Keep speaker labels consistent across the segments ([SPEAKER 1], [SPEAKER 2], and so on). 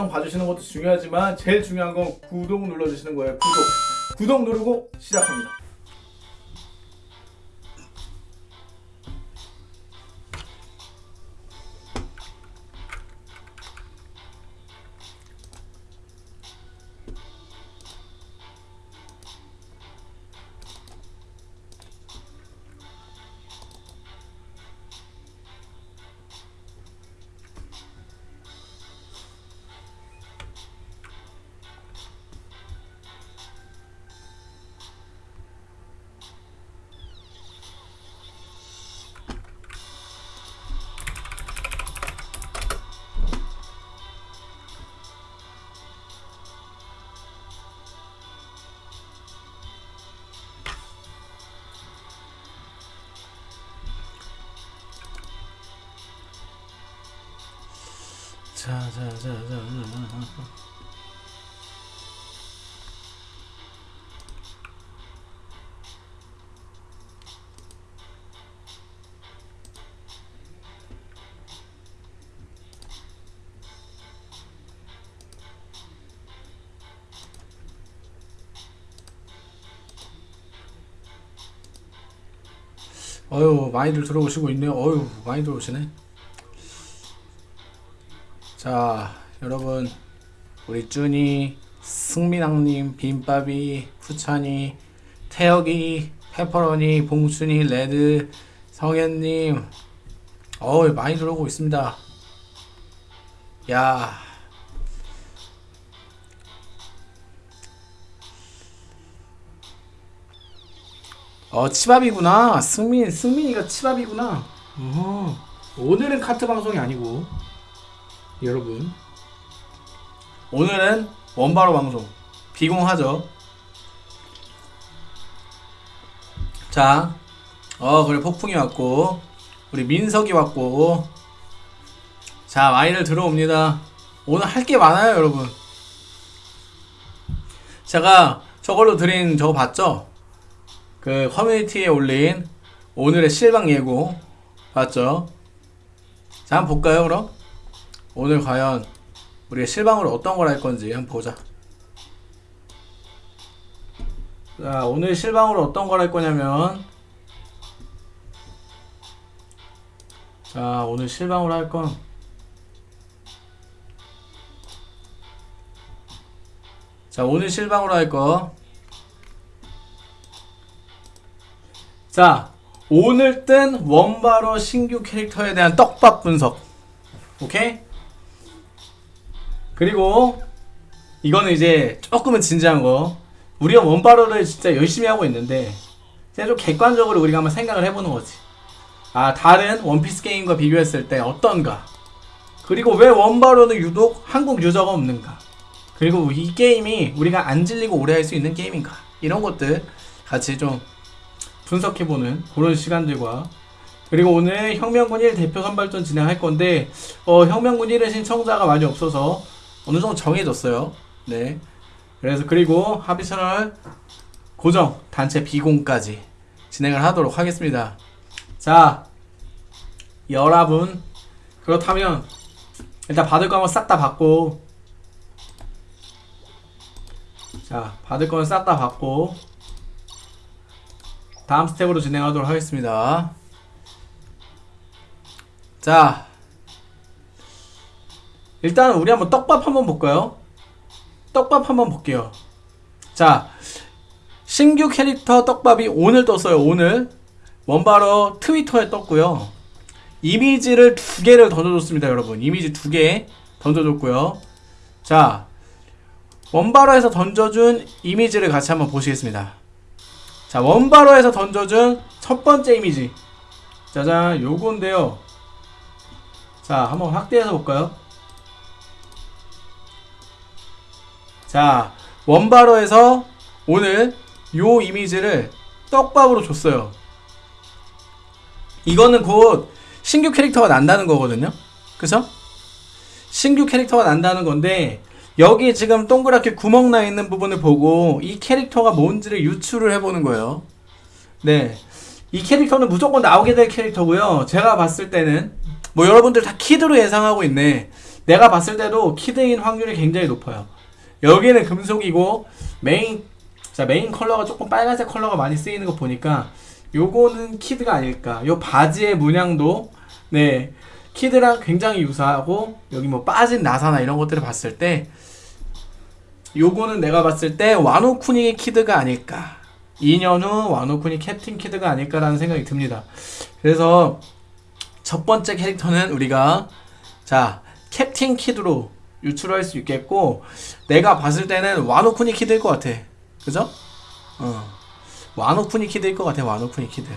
[SPEAKER 1] 영상 봐주시는 것도 중요하지만 제일 중요한 건 구독 눌러주시는 거예요. 구독. 구독 누르고 시작합니다. 자, 자, 자, 자. 어휴 많이들 들어오시고 있네요 어휴 많이 들어오시네 자 여러분 우리 쭈니 승민왕님 빈밥이 후찬이 태혁이 페퍼로니 봉순이 레드 성현님 어우 많이 들어오고 있습니다. 야. 어 치밥이구나. 승민 승민이가 치밥이구나. 어허. 오늘은 카트 방송이 아니고 여러분 오늘은 원바로 방송 비공하죠 자, 어 그래 폭풍이 왔고 우리 민석이 왔고 자 많이들 들어옵니다 오늘 할 게 많아요 여러분 제가 저걸로 드린 저거 봤죠? 그 커뮤니티에 올린 오늘의 실방 예고 봤죠? 자 한번 볼까요 그럼? 오늘 과연 우리가 실방으로 어떤 걸 할 건지 한번 보자. 자, 오늘 실방으로 어떤 걸 할 거냐면 자, 오늘 실방으로 할건 자, 오늘 실방으로 할 거. 자, 오늘 뜬 원바로 신규 캐릭터에 대한 떡밥 분석. 오케이? 그리고 이거는 이제 조금은 진지한 거. 우리가 원바로를 진짜 열심히 하고 있는데 그냥 좀 객관적으로 우리가 한번 생각을 해보는 거지. 아 다른 원피스 게임과 비교했을 때 어떤가? 그리고 왜 원바로는 유독 한국 유저가 없는가? 그리고 이 게임이 우리가 안 질리고 오래 할 수 있는 게임인가? 이런 것들 같이 좀 분석해보는 그런 시간들과 그리고 오늘 혁명군 1 대표 선발전 진행할 건데 어, 혁명군 1의 신청자가 많이 없어서 어느 정도 정해졌어요. 네. 그래서 그리고 합의선을 고정 단체 비공까지 진행을 하도록 하겠습니다. 자, 여러분 그렇다면 일단 받을 거 한번 싹 다 받고 자 받을 거는 싹 다 받고 다음 스텝으로 진행하도록 하겠습니다. 자 일단 우리 한번 떡밥 한번 볼까요? 떡밥 한번 볼게요. 자, 신규 캐릭터 떡밥이 오늘 떴어요. 오늘 원바로 트위터에 떴고요. 이미지를 두 개를 던져줬습니다, 여러분. 이미지 두 개 던져줬고요. 자, 원바로에서 던져준 이미지를 같이 한번 보시겠습니다. 자, 원바로에서 던져준 첫 번째 이미지. 짜잔, 요건데요. 자, 한번 확대해서 볼까요? 자, 원바로에서 오늘 요 이미지를 떡밥으로 줬어요. 이거는 곧 신규 캐릭터가 난다는 거거든요. 그죠? 신규 캐릭터가 난다는 건데 여기 지금 동그랗게 구멍 나 있는 부분을 보고 이 캐릭터가 뭔지를 유추를 해보는 거예요. 네. 이 캐릭터는 무조건 나오게 될 캐릭터고요. 제가 봤을 때는 뭐 여러분들 다 키드로 예상하고 있네. 내가 봤을 때도 키드인 확률이 굉장히 높아요. 여기는 금속이고 메인 자 메인 컬러가 조금 빨간색 컬러가 많이 쓰이는 거 보니까 요거는 키드가 아닐까. 요 바지의 문양도 네 키드랑 굉장히 유사하고 여기 뭐 빠진 나사나 이런 것들을 봤을 때 요거는 내가 봤을 때 와노쿠니의 키드가 아닐까. 2년 후 와노쿠니 캡틴 키드가 아닐까라는 생각이 듭니다. 그래서 첫 번째 캐릭터는 우리가 자 캡틴 키드로 유추할 수 있겠고 내가 봤을 때는 와노쿠니 키드일 것 같아. 그죠? 어. 와노쿠니 키드일 것 같아. 와노쿠니 키드.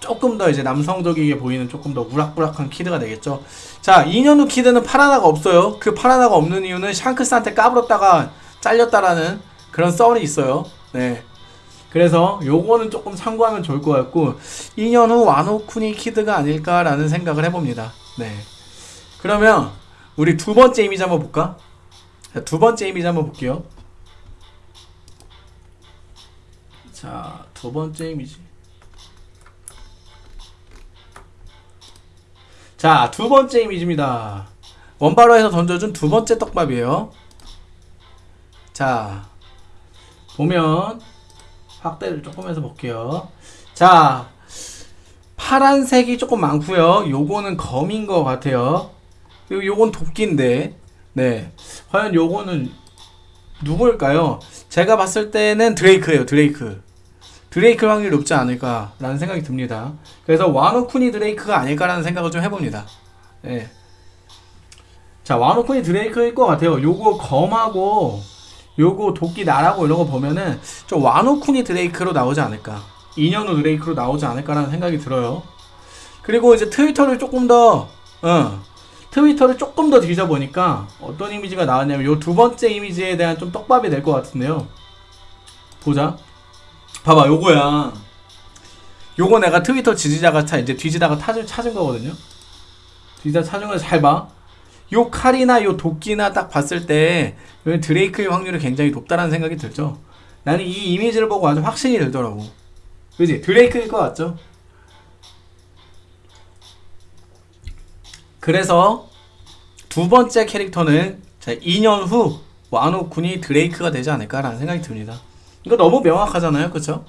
[SPEAKER 1] 조금 더 이제 남성적이게 보이는 조금 더 우락부락한 키드가 되겠죠. 자, 2년 후 키드는 팔 하나가 없어요. 그 팔 하나가 없는 이유는 샹크스한테 까불었다가 잘렸다라는 그런 썰이 있어요. 네. 그래서 요거는 조금 참고하면 좋을 것 같고 2년 후 와노쿠니 키드가 아닐까라는 생각을 해봅니다. 네. 그러면 우리 두 번째 이미지 한번 볼까? 자, 두 번째 이미지 한번 볼게요. 자, 두 번째 이미지. 자, 두 번째 이미지입니다. 원바로에서 던져준 두 번째 떡밥이에요. 자, 보면 확대를 조금 해서 볼게요. 자, 파란색이 조금 많고요. 요거는 검인 것 같아요. 그리고 요건 도끼인데, 네, 과연 요거는 누구일까요? 제가 봤을 때는 드레이크예요. 드레이크. 드레이크 확률이 높지 않을까라는 생각이 듭니다. 그래서 와노쿠니 드레이크가 아닐까라는 생각을 좀 해봅니다. 네. 자, 와노쿠니 드레이크일 것 같아요. 요거 검하고 요거 도끼 나라고 이런 거 보면은 좀 와노쿠니 드레이크로 나오지 않을까. 2년 후 드레이크로 나오지 않을까라는 생각이 들어요. 그리고 이제 트위터를 조금 더, 어, 트위터를 조금 더 뒤져보니까 어떤 이미지가 나왔냐면 요 두 번째 이미지에 대한 좀 떡밥이 될 것 같은데요. 보자. 봐봐, 요거야. 요거 내가 트위터 지지자가 차, 이제 뒤지다가 찾은, 찾은 거거든요. 뒤지다 찾은 거잘 봐. 요 칼이나 요 도끼나 딱 봤을 때 드레이크의 확률이 굉장히 높다라는 생각이 들죠. 나는 이 이미지를 보고 아주 확신이 들더라고. 그지? 드레이크일 것 같죠? 그래서 두 번째 캐릭터는 자, 2년 후 와노군이 드레이크가 되지 않을까라는 생각이 듭니다. 이거 너무 명확하잖아요. 그쵸?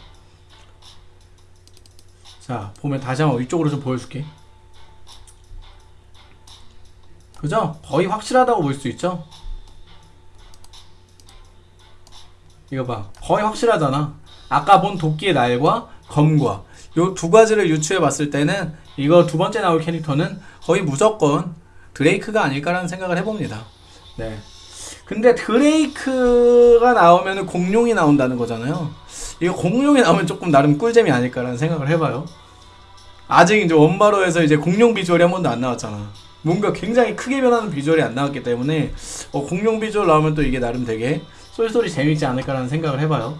[SPEAKER 1] 자, 보면 다시 한번 이쪽으로 좀 보여줄게. 그죠? 거의 확실하다고 볼 수 있죠? 이거 봐. 거의 확실하잖아. 아까 본 도끼의 날과 검과 요 두 가지를 유추해 봤을 때는 이거 두 번째 나올 캐릭터는 거의 무조건 드레이크가 아닐까라는 생각을 해봅니다. 네. 근데 드레이크가 나오면 공룡이 나온다는 거잖아요. 이거 공룡이 나오면 조금 나름 꿀잼이 아닐까라는 생각을 해봐요. 아직 이제 원바로에서 이제 공룡 비주얼이 한 번도 안 나왔잖아. 뭔가 굉장히 크게 변하는 비주얼이 안 나왔기 때문에 어, 공룡 비주얼 나오면 또 이게 나름 되게 쏠쏠이 재밌지 않을까라는 생각을 해봐요.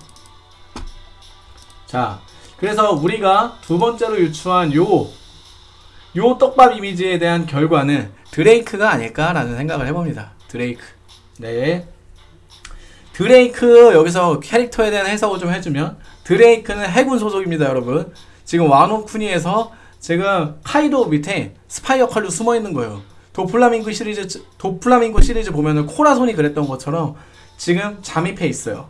[SPEAKER 1] 자, 그래서 우리가 두 번째로 유추한 요, 요 떡밥 이미지에 대한 결과는 드레이크가 아닐까라는 생각을 해봅니다. 드레이크. 네. 드레이크 여기서 캐릭터에 대한 해석을 좀 해주면 드레이크는 해군 소속입니다, 여러분. 지금 와노쿠니에서 지금 카이도 밑에 스파이 역할로 숨어 있는 거예요. 도플라밍고 시리즈 도플라밍고 시리즈 보면은 코라손이 그랬던 것처럼 지금 잠입해 있어요.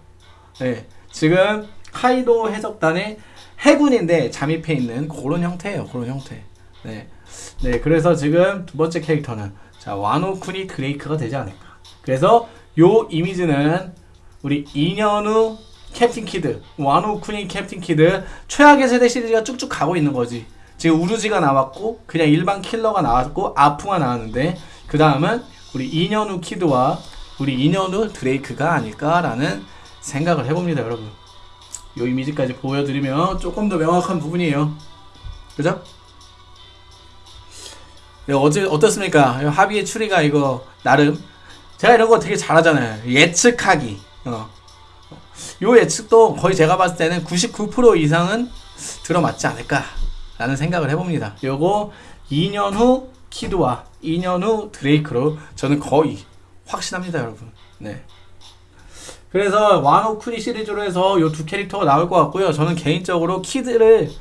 [SPEAKER 1] 네, 지금 카이도 해적단의 해군인데 잠입해 있는 그런 형태예요. 그런 형태. 네, 네, 그래서 지금 두 번째 캐릭터는 자 와노쿠니 드레이크가 되지 않을까. 그래서 요 이미지는 우리 2년 후 캡틴 키드, 와노쿠니 캡틴 키드 최악의 세대 시리즈가 쭉쭉 가고 있는 거지. 지금 우르지가 나왔고 그냥 일반 킬러가 나왔고 아프가 나왔는데 그 다음은 우리 2년 후 키드와 우리 2년 후 드레이크가 아닐까라는 생각을 해봅니다 여러분 요 이미지까지 보여드리면 조금 더 명확한 부분이에요 그죠? 네, 어제 어떻습니까? 합의의 추리가 이거 나름 제가 이런 거 되게 잘하잖아요 예측하기 어. 요 예측도 거의 제가 봤을 때는 99% 이상은 들어맞지 않을까 라는 생각을 해봅니다. 요거 2년 후 키드와 2년 후 드레이크로 저는 거의 확신합니다, 여러분. 네. 그래서 와노 쿠니 시리즈로 해서 요두 캐릭터가 나올 것 같고요. 저는 개인적으로 키드를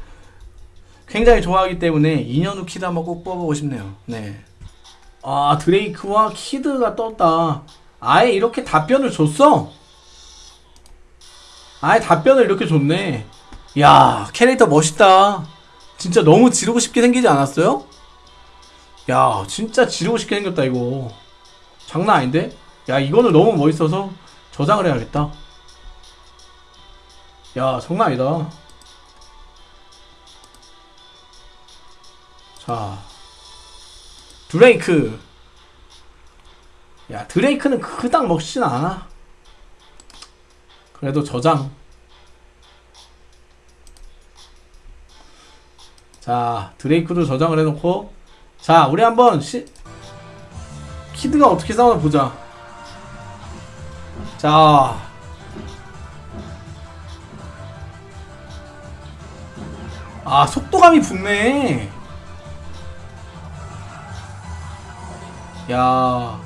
[SPEAKER 1] 굉장히 좋아하기 때문에 2년 후 키드 한번 꼭 뽑아보고 싶네요. 네. 아 드레이크와 키드가 떴다 아예 이렇게 답변을 줬어 아예 답변을 이렇게 줬네 야 캐릭터 멋있다 진짜 너무 지르고 싶게 생기지 않았어요? 야 진짜 지르고 싶게 생겼다 이거 장난 아닌데? 야 이거는 너무 멋있어서 저장을 해야겠다. 야 장난 아니다. 자 드레이크. 야 드레이크는 그닥 멋있진 않아. 그래도 저장. 자 드레이크도 저장을 해놓고. 자 우리 한번 시... 키드가 어떻게 싸우나 보자 자 아, 속도감이 붙네. 야.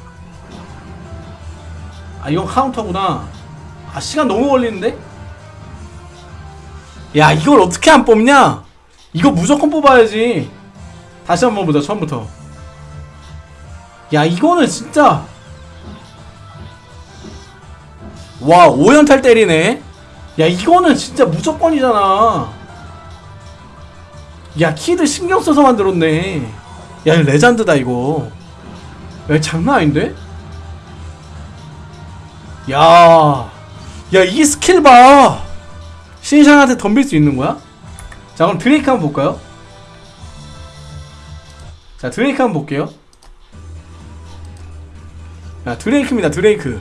[SPEAKER 1] 아, 이건 카운터구나. 아, 시간 너무 걸리는데? 야, 이걸 어떻게 안 뽑냐? 이거 무조건 뽑아야지. 다시 한번 보자, 처음부터. 야, 이거는 진짜. 와, 5연탈 때리네? 야, 이거는 진짜 무조건이잖아. 야, 키드 신경 써서 만들었네. 야, 이거 레전드다, 이거. 야, 장난 아닌데? 야, 야, 이 스킬 봐. 신샹한테 덤빌 수 있는 거야? 자, 그럼 드레이크 한번 볼까요? 자, 드레이크 한번 볼게요. 야, 드레이크입니다, 드레이크.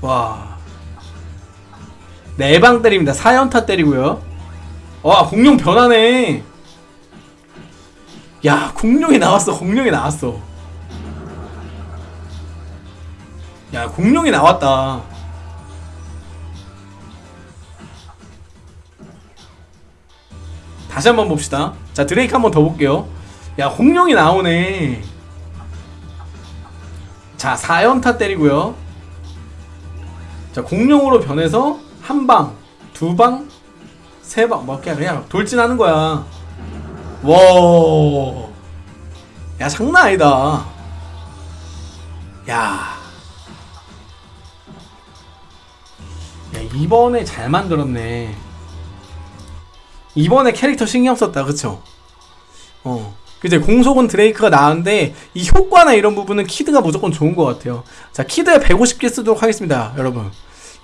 [SPEAKER 1] 와. 네방 때립니다. 4연타 때리고요. 와, 공룡 변하네. 야, 공룡이 나왔어. 공룡이 나왔어. 야, 공룡이 나왔다. 다시 한번 봅시다. 자, 드레이크 한번 더 볼게요. 야, 공룡이 나오네. 자, 4연타 때리고요. 자, 공룡으로 변해서 한 방, 두 방, 세 방, 뭐 그냥 돌진하는 거야. 와, 야 장난 아니다. 야, 야 이번에 잘 만들었네. 이번에 캐릭터 신경 썼다, 그쵸? 어. 그제 공속은 드레이크가 나은데 이 효과나 이런 부분은 키드가 무조건 좋은 것 같아요. 자, 키드에 150개 쓰도록 하겠습니다, 여러분.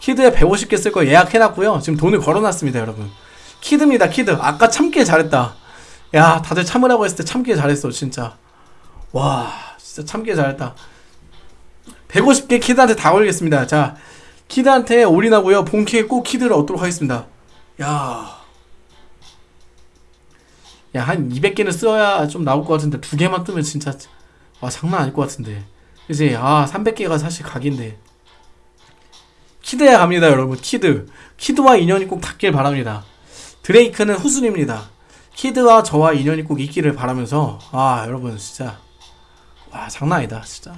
[SPEAKER 1] 키드에 150개 쓸 거 예약해놨고요. 지금 돈을 걸어놨습니다, 여러분. 키드입니다, 키드. 아까 참길 잘했다. 야, 다들 참으라고 했을 때 참길 잘했어, 진짜. 와, 진짜 참길 잘했다. 150개 키드한테 다 걸겠습니다. 자, 키드한테 올인하고요. 본캐에 꼭 키드를 얻도록 하겠습니다. 야. 야, 한 200개는 써야 좀 나올 것 같은데, 두 개만 뜨면 진짜, 와, 장난 아닐 것 같은데. 이제, 아, 300개가 사실 각인데. 키드야 갑니다, 여러분. 키드. 키드와 인연이 꼭 닿길 바랍니다. 드레이크는 후순입니다. 키드와 저와 인연이 꼭 있기를 바라면서, 아, 여러분, 진짜. 와, 장난 아니다, 진짜.